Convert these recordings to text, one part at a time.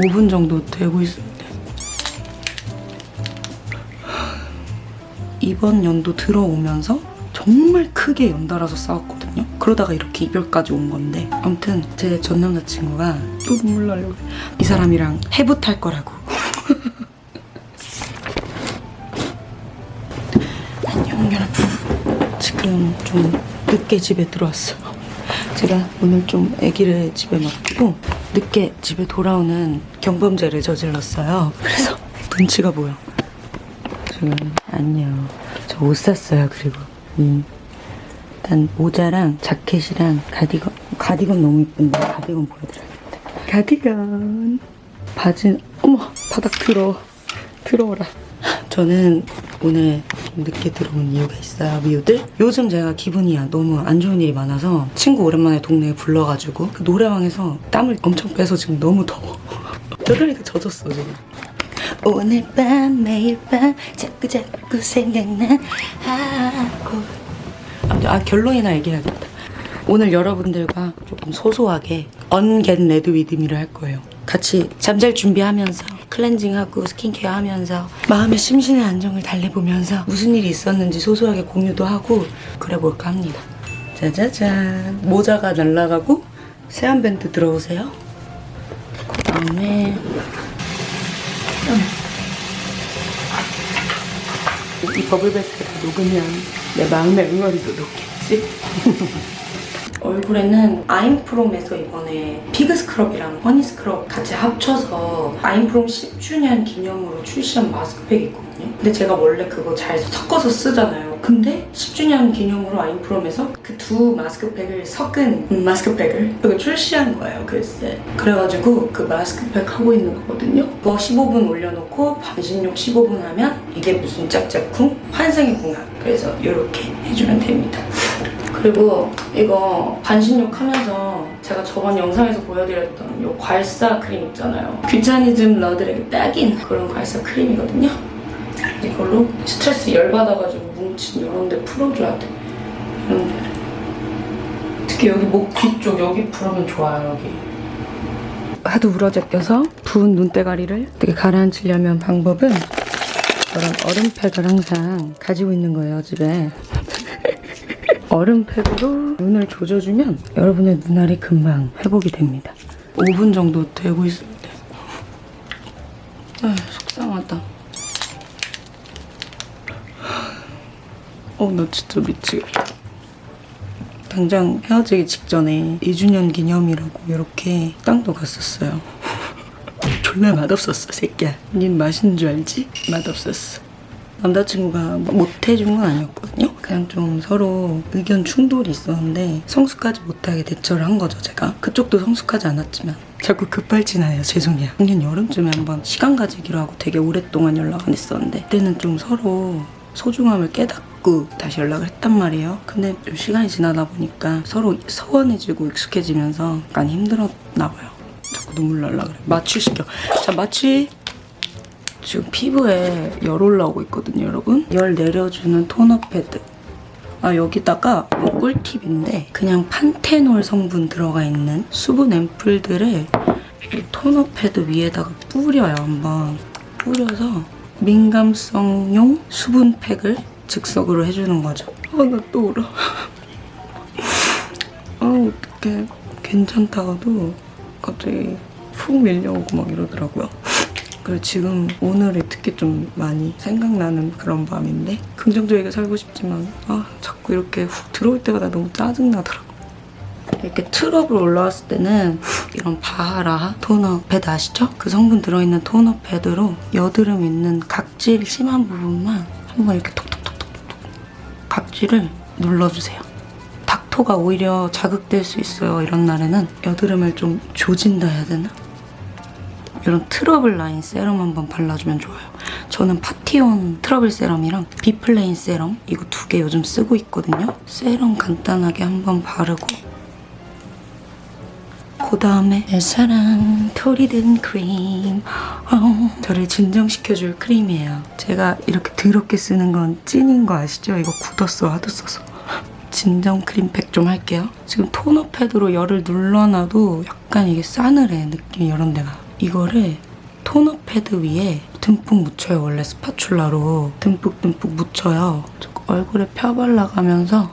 5분 정도 되고 있는데 이번 연도 들어오면서 정말 크게 연달아서 싸웠거든요. 그러다가 이렇게 이별까지 온 건데 아무튼 제 전 남자친구가 또 눈물 나려고. 이 사람이랑 해부 탈 거라고 안녕 여러분 지금 좀 늦게 집에 들어왔어요 제가 오늘 좀 아기를 집에 맡기고 늦게 집에 돌아오는 경범죄를 저질렀어요. 그래서 눈치가 보여. 지금 안녕. 저 옷 샀어요 그리고. 음. 일단 모자랑 자켓이랑 가디건 가디건 너무 이쁜데 가디건 보여드려야겠다 가디건. 바지 어머 바닥 들어 들어오라. 저는 오늘 좀 늦게 들어온 이유가 있어요 미우들? 요즘 제가 기분이 너무 안 좋은 일이 많아서 친구 오랜만에 동네에 불러가지고 그 노래방에서 땀을 엄청 빼서 지금 너무 더워. 그러니까 젖었어 지금. 오늘 밤 매일 밤 자꾸 자꾸 생각나. 하고. 아 결론이나 얘기해야겠다. 오늘 여러분들과 조금 소소하게 unget ready with me를 할 거예요. 같이 잠잘 준비하면서 클렌징하고 스킨케어 하면서 마음의 심신의 안정을 달래보면서 무슨 일이 있었는지 소소하게 공유도 하고 그래볼까 합니다. 짜자잔. 모자가 날라가고 세안 밴드 들어오세요. 그 다음에 이 버블베스가 녹으면 내 마음의 응어리도 녹겠지? 얼굴에는 아임프롬에서 이번에 피그 스크럽이랑 허니 스크럽 같이 합쳐서 아임프롬 10주년 기념으로 출시한 마스크팩이 있거든요. 근데 제가 원래 그거 잘 섞어서 쓰잖아요. 근데 10주년 기념으로 아임프롬에서 그 두 마스크팩을 섞은 음, 마스크팩을 그거 출시한 거예요, 글쎄. 그래가지고 그 마스크팩 하고 있는 거거든요. 그거 15분 올려놓고 반신욕 15분 하면 이게 무슨 짝짝쿵? 환생의 궁합. 그래서 이렇게 해주면 됩니다. 그리고 이거 반신욕 하면서 제가 저번 영상에서 보여드렸던 이 괄사 크림 있잖아요. 귀차니즘 러들에게 딱인 그런 괄사 크림이거든요. 이걸로 스트레스 열받아가지고 뭉친 이런 데 풀어줘야 돼. 이런 데. 특히 여기 목 뒤쪽 여기 풀으면 좋아요, 여기. 하도 울어제껴서 부은 눈대가리를 어떻게 가라앉히려면 방법은 저런 얼음팩을 항상 가지고 있는 거예요, 집에. 얼음팩으로 눈을 조져주면 여러분의 눈알이 금방 회복이 됩니다. 5분 정도 되고 있는데 아 속상하다. 어, 나 진짜 미치겠다. 당장 헤어지기 직전에 2주년 기념이라고 이렇게 땅도 갔었어요. 졸라 맛없었어, 새끼야. 닌 맛있는 줄 알지? 맛없었어. 남자친구가 못 해준 건 아니었거든요. 그냥 좀 서로 의견 충돌이 있었는데 성숙하지 못하게 대처를 한 거죠, 제가. 그쪽도 성숙하지 않았지만 자꾸 급발진하네요. 죄송해요. 작년 여름쯤에 한번 시간 가지기로 하고 되게 오랫동안 연락 안 했었는데 그때는 좀 서로 소중함을 깨닫고 다시 연락을 했단 말이에요. 근데 좀 시간이 지나다 보니까 서로 서운해지고 익숙해지면서 약간 힘들었나 봐요. 자꾸 눈물 날라 그래. 마취 시켜. 자, 마취. 지금 피부에 열 올라오고 있거든요, 여러분. 열 내려주는 토너 패드. 아, 여기다가 뭐 꿀팁인데 그냥 판테놀 성분 들어가 있는 수분 앰플들을 이 토너 패드 위에다가 뿌려요, 한번. 뿌려서 민감성용 수분팩을 즉석으로 해주는 거죠. 아, 나또 울어. 아, 어떡해. 괜찮다가도 갑자기 푹 밀려오고 막 이러더라고요. 그리고 지금 오늘이 특히 좀 많이 생각나는 그런 밤인데 긍정적이게 살고 싶지만 아 자꾸 이렇게 훅 들어올 때마다 너무 짜증나더라고 이렇게 트러블 올라왔을 때는 이런 바하라 토너 패드 아시죠? 그 성분 들어있는 토너 패드로 여드름 있는 각질 심한 부분만 한번 이렇게 톡톡톡톡톡 각질을 눌러주세요 닥토가 오히려 자극될 수 있어요 이런 날에는 여드름을 좀 조진다 해야 되나? 이런 트러블 라인 세럼 한번 발라주면 좋아요. 저는 파티온 트러블 세럼이랑 비플레인 세럼 이거 두 개 요즘 쓰고 있거든요. 세럼 간단하게 한번 바르고 그 다음에 내 사랑 토리든 크림 어, 저를 진정시켜줄 크림이에요. 제가 이렇게 더럽게 쓰는 건 찐인 거 아시죠? 이거 굳었어 하도 써서. 진정 크림팩 좀 할게요. 지금 토너 패드로 열을 눌러놔도 약간 이게 싸늘해 느낌이 이런 데가. 이거를 토너 패드 위에 듬뿍 묻혀요. 원래 spatula로 듬뿍듬뿍 묻혀요. 얼굴에 펴발라가면서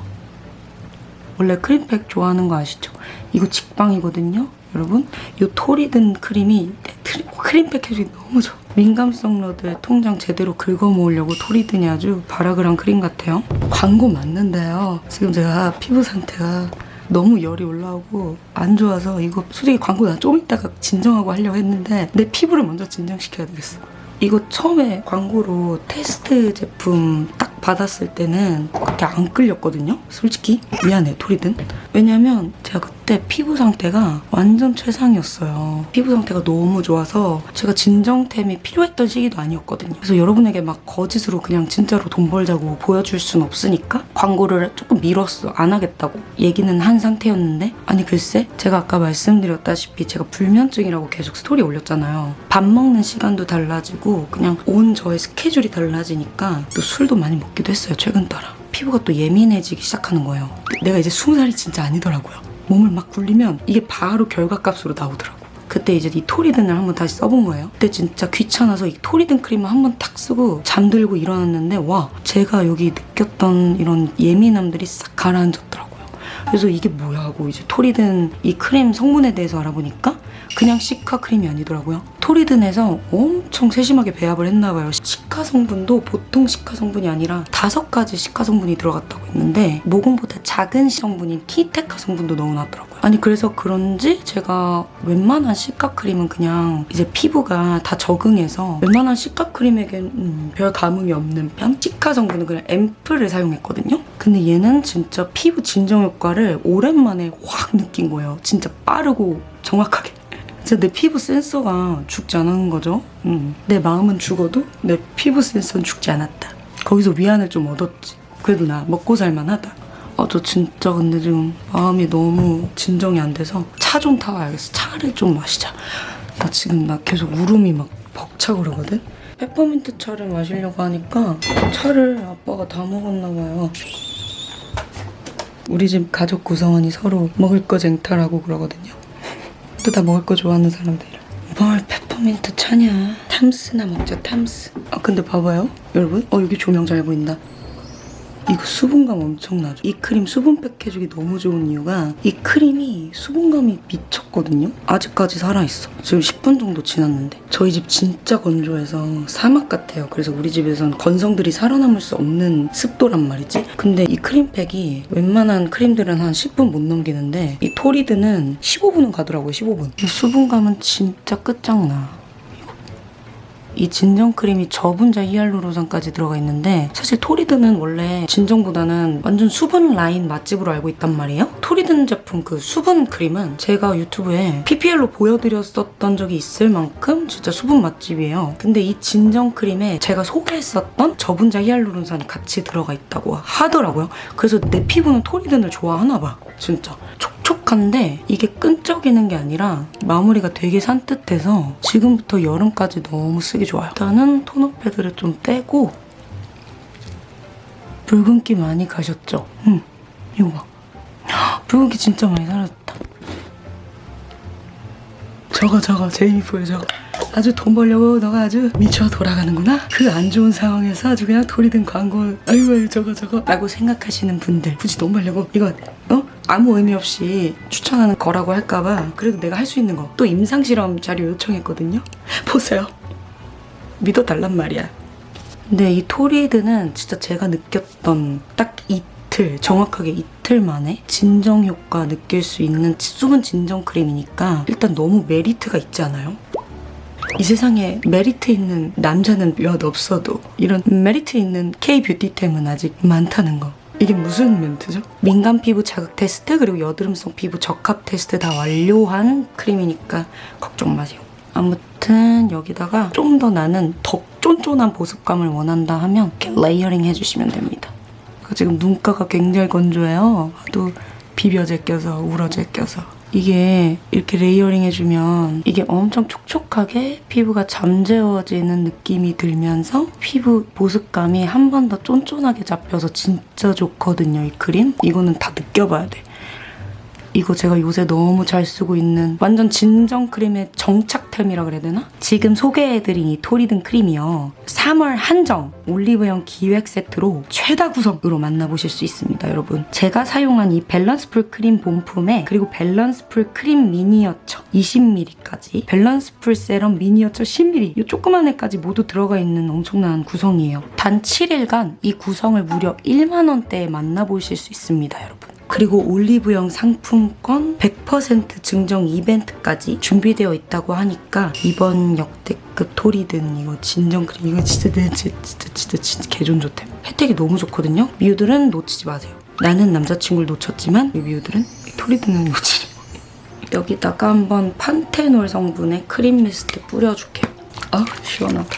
원래 크림팩 좋아하는 거 아시죠? 이거 직방이거든요. 여러분, 이 토리든 크림이 트- 크림팩 해주기 너무 좋아. 민감성 러들의 통장 제대로 긁어 모으려고 토리든이 아주 발악을 한 크림 같아요. 광고 맞는데요. 지금 제가 피부 상태가 너무 열이 올라오고 안 좋아서 이거 솔직히 광고 나 좀 이따가 진정하고 하려고 했는데 내 피부를 먼저 진정시켜야 되겠어. 이거 처음에 광고로 테스트 제품 딱 받았을 때는 그렇게 안 끌렸거든요. 솔직히 미안해 토리든. 왜냐면 제가 그때 피부 상태가 완전 최상이었어요. 피부 상태가 너무 좋아서 제가 진정템이 필요했던 시기도 아니었거든요. 그래서 여러분에게 막 거짓으로 그냥 진짜로 돈 벌자고 보여줄 순 없으니까 광고를 조금 미뤘어. 안 하겠다고 얘기는 한 상태였는데 아니 글쎄 제가 아까 말씀드렸다시피 제가 불면증이라고 계속 스토리 올렸잖아요. 밥 먹는 시간도 달라지고 그냥 온 저의 스케줄이 달라지니까 또 술도 많이 먹기도 했어요. 최근 따라. 피부가 또 예민해지기 시작하는 거예요. 내가 이제 스무 살이 진짜 아니더라고요. 몸을 막 굴리면 이게 바로 결과값으로 나오더라고. 그때 이제 이 토리든을 한번 다시 써본 거예요. 그때 진짜 귀찮아서 이 토리든 크림을 한번 탁 쓰고 잠들고 일어났는데 와 제가 여기 느꼈던 이런 예민함들이 싹 가라앉았더라고요. 그래서 이게 뭐야 하고 이제 토리든 이 크림 성분에 대해서 알아보니까 그냥 시카 크림이 아니더라고요. 토리든에서 엄청 세심하게 배합을 했나 봐요. 시카 성분도 보통 시카 성분이 아니라 다섯 가지 시카 성분이 들어갔다고 했는데 모공보다 작은 성분인 티테카 성분도 넣어놨더라고요. 아니 그래서 그런지 제가 웬만한 시카 크림은 그냥 이제 피부가 다 적응해서 웬만한 시카 크림에겐 음, 별 감흥이 없는 편. 시카 성분은 그냥 앰플을 사용했거든요. 근데 얘는 진짜 피부 진정 효과를 오랜만에 확 느낀 거예요. 진짜 빠르고 정확하게. 진짜 내 피부 센서가 죽지 않은 거죠. 음. 내 마음은 죽어도 내 피부 센서는 죽지 않았다. 거기서 위안을 좀 얻었지. 그래도 나 먹고 살만하다. 아, 저 진짜 근데 지금 마음이 너무 진정이 안 돼서 차 좀 타와야겠어. 차를 좀 마시자. 나 지금 나 계속 울음이 막 벅차고 그러거든? 페퍼민트 차를 마시려고 하니까 차를 아빠가 다 먹었나 봐요. 우리 집 가족 구성원이 서로 먹을 거 쟁탈하고 그러거든요. 또 다 먹을 거 좋아하는 사람들이라. 뭘 페퍼민트 차냐? 탐스나 먹자, 탐스. 아, 근데 봐봐요. 여러분. 어, 여기 조명 잘 보인다. 이거 수분감 엄청나죠? 이 크림 수분 팩 해주기 너무 좋은 이유가 이 크림이 수분감이 미쳤거든요? 아직까지 살아있어. 지금 10분 정도 지났는데. 저희 집 진짜 건조해서 사막 같아요. 그래서 우리 집에선 건성들이 살아남을 수 없는 습도란 말이지. 근데 이 크림팩이 웬만한 크림들은 한 10분 못 넘기는데 이 토리든은 15분은 가더라고요, 15분. 이 수분감은 진짜 끝장나. 이 진정 크림이 저분자 히알루론산까지 들어가 있는데 사실 토리드는 원래 진정보다는 완전 수분 라인 맛집으로 알고 있단 말이에요. 토리든 제품 그 수분 크림은 제가 유튜브에 PPL로 보여드렸었던 적이 있을 만큼 진짜 수분 맛집이에요. 근데 이 진정 크림에 제가 소개했었던 저분자 히알루론산이 같이 들어가 있다고 하더라고요. 그래서 내 피부는 토리든을 좋아하나 봐. 진짜. 촉촉한데 이게 끈적이는 게 아니라 마무리가 되게 산뜻해서 지금부터 여름까지 너무 쓰기 좋아요. 일단은 토너 패드를 좀 떼고 붉은기 많이 가셨죠? 응, 이거 봐. 헉, 붉은기 진짜 많이 사라졌다. 저거 저거 제이미포요 저거 아주 돈 벌려고 너가 아주 미쳐 돌아가는구나 그 안 좋은 상황에서 아주 그냥 돌이 든 광고 아이고 아이고 저거 저거 라고 생각하시는 분들 굳이 돈 벌려고 이거 어? 아무 의미 없이 추천하는 거라고 할까봐 그래도 내가 할 수 있는 거 또 임상실험 자료 요청했거든요 보세요 믿어달란 말이야 근데 이 토리든은 진짜 제가 느꼈던 딱 이틀, 정확하게 이틀 만에 진정 효과 느낄 수 있는 수분 진정 크림이니까 일단 너무 메리트가 있지 않아요? 이 세상에 메리트 있는 남자는 몇 없어도 이런 메리트 있는 K-뷰티템은 아직 많다는 거. 이게 무슨 멘트죠? 민감 피부 자극 테스트 그리고 여드름성 피부 적합 테스트 다 완료한 크림이니까 걱정 마세요. 아무튼 여기다가 좀 더 나는 더 쫀쫀한 보습감을 원한다 하면 이렇게 layering 해주시면 됩니다. 그 지금 눈가가 굉장히 건조해요. 하도 비벼제껴서 울어제껴서. 이게 이렇게 layering 해주면 이게 엄청 촉촉하게 피부가 잠재워지는 느낌이 들면서 피부 보습감이 한 번 더 쫀쫀하게 잡혀서 진짜 좋거든요 이 크림. 이거는 다 느껴봐야 돼 이거 제가 요새 너무 잘 쓰고 있는 완전 진정 크림의 정착템이라 그래야 되나? 지금 소개해드린 이 토리든 크림이요. 3월 한정 올리브영 기획 세트로 최다 구성으로 만나보실 수 있습니다, 여러분. 제가 사용한 이 밸런스풀 크림 본품에 그리고 밸런스풀 크림 미니어처 20ml까지 밸런스풀 세럼 미니어처 10ml 이 조그만 애까지 모두 들어가 있는 엄청난 구성이에요. 단 7일간 이 구성을 무려 1만 원대에 만나보실 수 있습니다, 여러분. 그리고 올리브영 상품권 100% 증정 이벤트까지 준비되어 있다고 하니까 이번 역대급 토리든 이거 진정 크림 이거 진짜 내 진짜 진짜 진짜, 진짜 개존 좋템 혜택이 너무 좋거든요? 미우들은 놓치지 마세요. 나는 남자친구를 놓쳤지만 이 미우들은 이 토리든은 놓치지 마. 여기다가 한번 판테놀 성분의 크림 미스트 뿌려줄게요. 아 시원하다.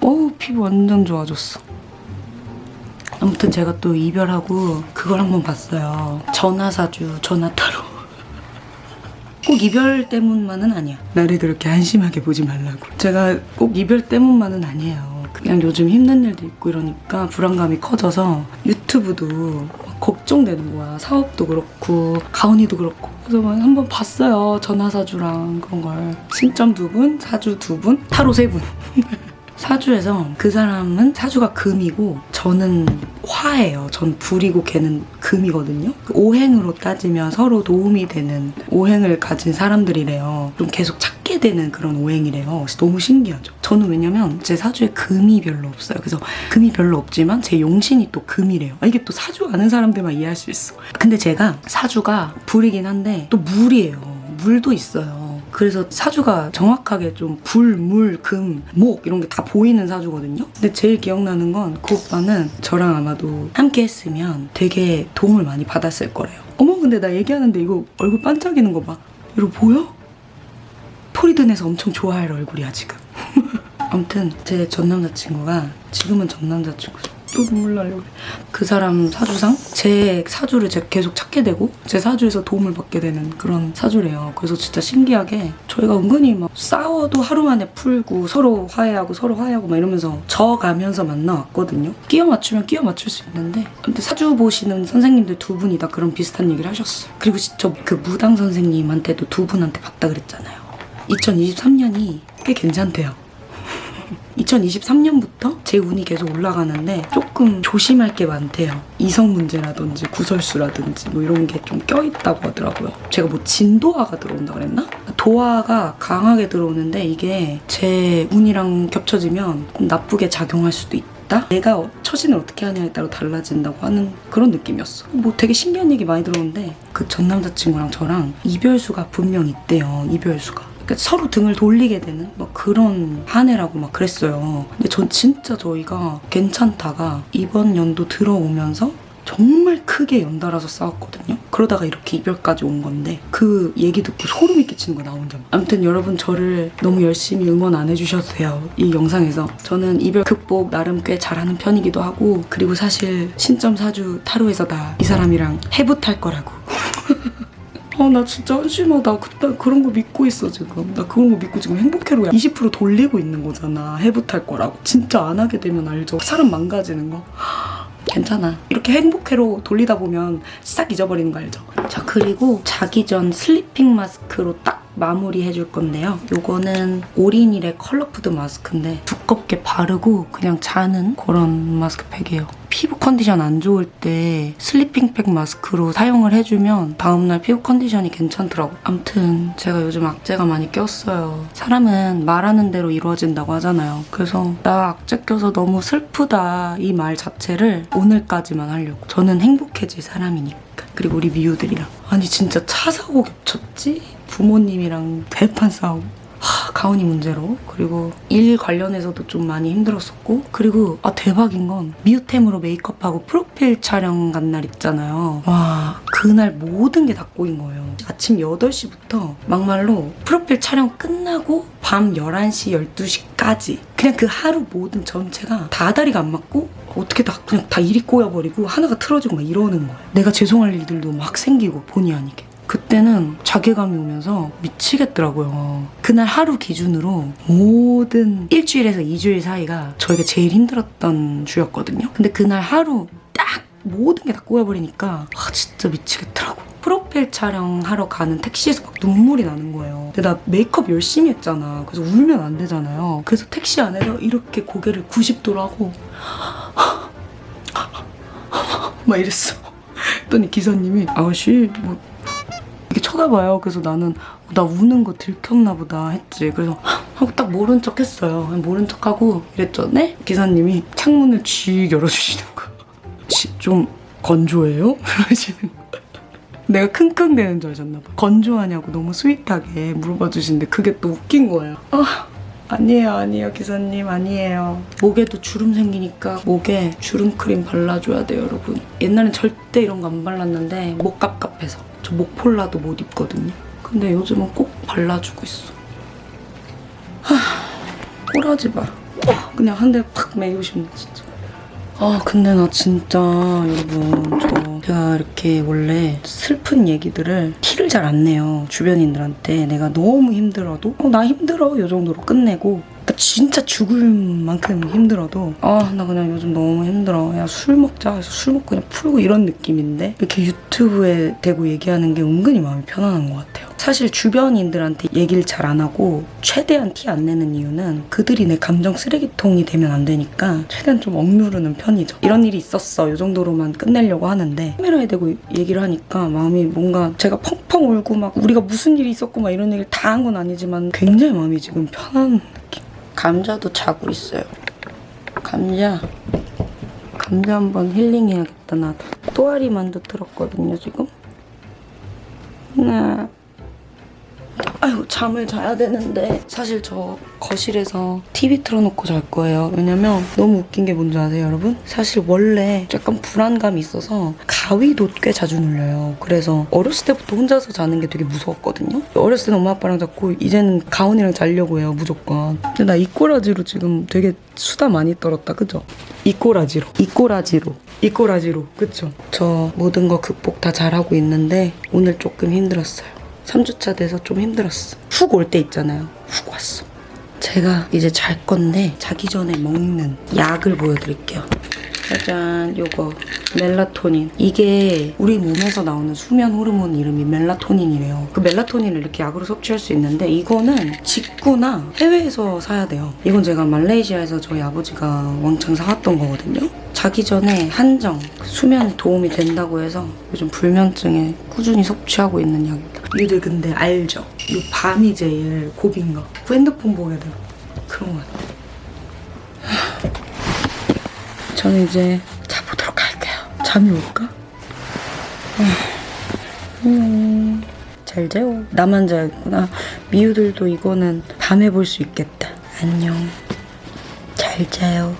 어우 피부 완전 좋아졌어 아무튼 제가 또 이별하고 그걸 한번 봤어요. 전화사주, 전화타로. 꼭 이별 때문만은 아니야. 나를 그렇게 한심하게 보지 말라고. 제가 꼭 이별 때문만은 아니에요. 그냥 요즘 힘든 일도 있고 이러니까 불안감이 커져서 유튜브도 막 걱정되는 거야. 사업도 그렇고 가온이도 그렇고. 그래서 막 한번 봤어요. 전화사주랑 그런 걸. 신점 두 분, 사주 두 분, 타로 세 분. 사주에서 그 사람은 사주가 금이고 저는 화예요. 전 불이고 걔는 금이거든요. 그 오행으로 따지면 서로 도움이 되는 오행을 가진 사람들이래요. 좀 계속 찾게 되는 그런 오행이래요. 너무 신기하죠. 저는 왜냐면 제 사주에 금이 별로 없어요. 그래서 금이 별로 없지만 제 용신이 또 금이래요. 아, 이게 또 사주 아는 사람들만 이해할 수 있어. 근데 제가 사주가 불이긴 한데 또 물이에요. 물도 있어요. 그래서 사주가 정확하게 좀 불, 물, 금, 목 이런 게 다 보이는 사주거든요. 근데 제일 기억나는 건 그 오빠는 저랑 아마도 함께 했으면 되게 도움을 많이 받았을 거래요. 어머 근데 나 얘기하는데 이거 얼굴 반짝이는 거 봐. 이거 보여? 토리든에서 엄청 좋아할 얼굴이야 지금. 아무튼 제 전 남자친구가 지금은 전 남자친구죠. 또 눈물 나려고. 그 사람 사주상 제 사주를 제가 계속 찾게 되고 제 사주에서 도움을 받게 되는 그런 사주래요. 그래서 진짜 신기하게 저희가 은근히 막 싸워도 하루 만에 풀고 서로 화해하고 서로 화해하고 막 이러면서 져가면서 만나왔거든요. 끼워 맞추면 끼워 맞출 수 있는데 근데 사주 보시는 선생님들 두 분이 다 그런 비슷한 얘기를 하셨어요. 그리고 저그 무당 선생님한테도 두 분한테 봤다 그랬잖아요. 2023년이 꽤 괜찮대요. 2023년부터 제 운이 계속 올라가는데 조금 조심할 게 많대요. 이성 문제라든지 구설수라든지 뭐 이런 게 좀 껴있다고 하더라고요. 제가 뭐 진도화가 들어온다 그랬나? 도화가 강하게 들어오는데 이게 제 운이랑 겹쳐지면 나쁘게 작용할 수도 있다. 내가 처신을 어떻게 하냐에 따라 달라진다고 하는 그런 느낌이었어. 뭐 되게 신기한 얘기 많이 들었는데 그 전 남자친구랑 저랑 이별수가 분명 있대요. 이별수가. 그러니까 서로 등을 돌리게 되는 막 그런 한 해라고 막 그랬어요. 근데 전 진짜 저희가 괜찮다가 이번 연도 들어오면서 정말 크게 연달아서 싸웠거든요. 그러다가 이렇게 이별까지 온 건데 그 얘기 듣고 소름이 끼치는 거나 혼자. 아무튼 여러분 저를 너무 열심히 응원 안 해주셔도 돼요. 이 영상에서 저는 이별 극복 나름 꽤 잘하는 편이기도 하고 그리고 사실 신점 사주 타로에서 다 이 사람이랑 해부탈 거라고. 아, 나 진짜 한심하다. 그때 그런 거 믿고 있어, 지금. 나 그런 거 믿고 지금 행복해로 20% 돌리고 있는 거잖아. 해부탈 거라고. 진짜 안 하게 되면 알죠. 사람 망가지는 거. 괜찮아. 이렇게 행복해로 돌리다 보면 싹 잊어버리는 거 알죠? 자, 그리고 자기 전 sleeping 마스크로 딱 마무리 해줄 건데요. 요거는 오리닐의 color food 마스크인데 두껍게 바르고 그냥 자는 그런 마스크팩이에요. 피부 컨디션 안 좋을 때 sleeping팩 마스크로 사용을 해주면 다음날 피부 컨디션이 괜찮더라고. 암튼 제가 요즘 악재가 많이 꼈어요. 사람은 말하는 대로 이루어진다고 하잖아요. 그래서 나 악재 껴서 너무 슬프다 이 말 자체를 오늘까지만 하려고. 저는 행복해질 사람이니까. 그리고 우리 미우들이랑. 아니 진짜 차 사고 겹쳤지? 부모님이랑 대판 싸우고. 하, 가온이 문제로. 그리고 일 관련해서도 좀 많이 힘들었었고 그리고 아 대박인 건 미우템으로 메이크업하고 프로필 촬영 간 날 있잖아요. 와 그날 모든 게 다 꼬인 거예요. 아침 8시부터 막말로 프로필 촬영 끝나고 밤 11시 12시까지 그냥 그 하루 모든 전체가 다 다리가 안 맞고 어떻게 다 그냥 다 일이 꼬여버리고 하나가 틀어지고 막 이러는 거예요. 내가 죄송할 일들도 막 생기고 본의 아니게 그때는 자괴감이 오면서 미치겠더라고요. 그날 하루 기준으로 모든 일주일에서 2주일 사이가 저희가 제일 힘들었던 주였거든요. 근데 그날 하루 딱 모든 게 다 꼬여버리니까 아 진짜 미치겠더라고. 프로필 촬영하러 가는 택시에서 막 눈물이 나는 거예요. 근데 나 메이크업 열심히 했잖아. 그래서 울면 안 되잖아요. 그래서 택시 안에서 이렇게 고개를 90도로 하고 막 이랬어. 그랬더니 기사님이 아저씨 뭐 쳐다봐요. 그래서 나는 나 우는 거 들켰나 보다 했지. 그래서 하고 딱 모른 척 했어요. 모른 척 하고 이랬죠. 네? 기사님이 창문을 쥐 열어주시는. 지- 좀 건조해요? 그러시는 거야. 내가 킁킁대는 줄 아셨나 봐. 건조하냐고 너무 스윗하게 물어봐 주시는데 그게 또 웃긴 거예요. 아, 아니에요, 아니에요, 기사님, 아니에요. 목에도 주름 생기니까 목에 주름 크림 발라줘야 돼요, 여러분. 옛날엔 절대 이런 거 안 발랐는데 목 갑갑해서 저 목폴라도 못 입거든요. 근데 요즘은 꼭 발라주고 있어. 하, 꼬라지 마. 어, 그냥 한 대팍 매고 싶네, 진짜. 아 근데 나 진짜 여러분 저 제가 이렇게 원래 슬픈 얘기들을 티를 잘 안 내요 주변인들한테 내가 너무 힘들어도 어, 나 힘들어 요 정도로 끝내고 나 진짜 죽을 만큼 힘들어도 아 나 그냥 요즘 너무 힘들어 야 술 먹자 해서 술 먹고 그냥 풀고 이런 느낌인데 이렇게 유튜브에 대고 얘기하는 게 은근히 마음이 편안한 것 같아요 사실 주변인들한테 얘기를 잘 안 하고 최대한 티 안 내는 이유는 그들이 내 감정 쓰레기통이 되면 안 되니까 최대한 좀 억누르는 편이죠. 이런 일이 있었어. 이 정도로만 끝내려고 하는데 카메라에 대고 얘기를 하니까 마음이 뭔가 제가 펑펑 울고 막 우리가 무슨 일이 있었고 막 이런 얘기를 다 한 건 아니지만 굉장히 마음이 지금 편한. 감자도 자고 있어요. 감자. 감자 한번 힐링해야겠다 나도. 또아리 만두 들었거든요 지금. 네. 아이고 잠을 자야 되는데. 사실 저 거실에서 TV 틀어놓고 잘 거예요. 왜냐면 너무 웃긴 게 뭔지 아세요 여러분? 사실 원래 약간 불안감이 있어서 가위도 꽤 자주 눌려요. 그래서 어렸을 때부터 혼자서 자는 게 되게 무서웠거든요. 어렸을 때는 엄마 아빠랑 자고 이제는 가온이랑 자려고 해요 무조건. 근데 나 이꼬라지로 지금 되게 수다 많이 떨었다 그죠? 이꼬라지로. 이꼬라지로. 이꼬라지로. 그쵸? 저 모든 거 극복 다 잘하고 있는데 오늘 조금 힘들었어요 3주차 돼서 좀 힘들었어. 훅 올 때 있잖아요. 훅 왔어. 제가 이제 잘 건데 자기 전에 먹는 약을 보여드릴게요. 짜잔, 요거 멜라토닌. 이게 우리 몸에서 나오는 수면 호르몬 이름이 멜라토닌이래요. 그 멜라토닌을 이렇게 약으로 섭취할 수 있는데 이거는 직구나 해외에서 사야 돼요. 이건 제가 말레이시아에서 저희 아버지가 왕창 사왔던 거거든요. 자기 전에 한정 수면에 도움이 된다고 해서 요즘 불면증에 꾸준히 섭취하고 있는 약입니다. 니들 근데 알죠? 이 밤이 제일 고비인 거. 그 핸드폰 보게 되고 그런 거 같아. 저는 이제 자보도록 할게요. 잠이 올까? 음, 잘 자요. 나만 자겠구나. 미우들도 이거는 밤에 볼 수 있겠다. 안녕. 잘 자요.